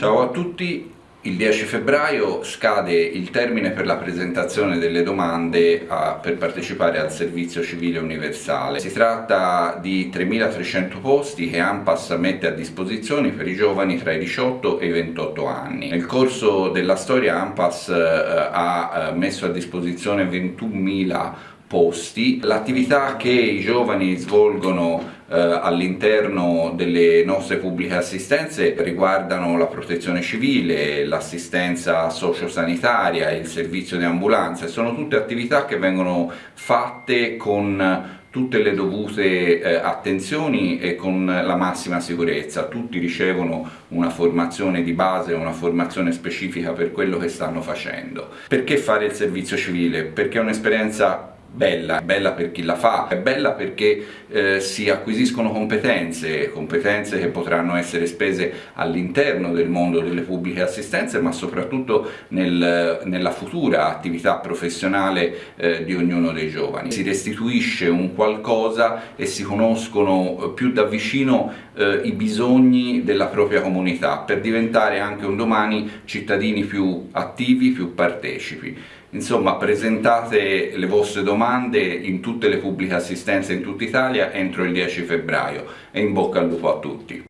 Ciao a tutti, il 10 febbraio scade il termine per la presentazione delle domande a, per partecipare al servizio civile universale. Si tratta di 3.300 posti che ANPAS mette a disposizione per i giovani tra i 18 e i 28 anni. Nel corso della storia ANPAS eh, ha eh, messo a disposizione 21.000 posti. L'attività che i giovani svolgono eh, all'interno delle nostre pubbliche assistenze riguardano la protezione civile, l'assistenza sociosanitaria, il servizio di ambulanza, sono tutte attività che vengono fatte con tutte le dovute eh, attenzioni e con la massima sicurezza. Tutti ricevono una formazione di base, una formazione specifica per quello che stanno facendo. Perché fare il servizio civile? Perché è un'esperienza bella, bella per chi la fa, è bella perché eh, si acquisiscono competenze, competenze che potranno essere spese all'interno del mondo delle pubbliche assistenze ma soprattutto nel, nella futura attività professionale eh, di ognuno dei giovani. Si restituisce un qualcosa e si conoscono più da vicino eh, i bisogni della propria comunità per diventare anche un domani cittadini più attivi, più partecipi. Insomma, presentate le vostre domande in tutte le pubbliche assistenze in tutta Italia entro il 10 febbraio e in bocca al lupo a tutti!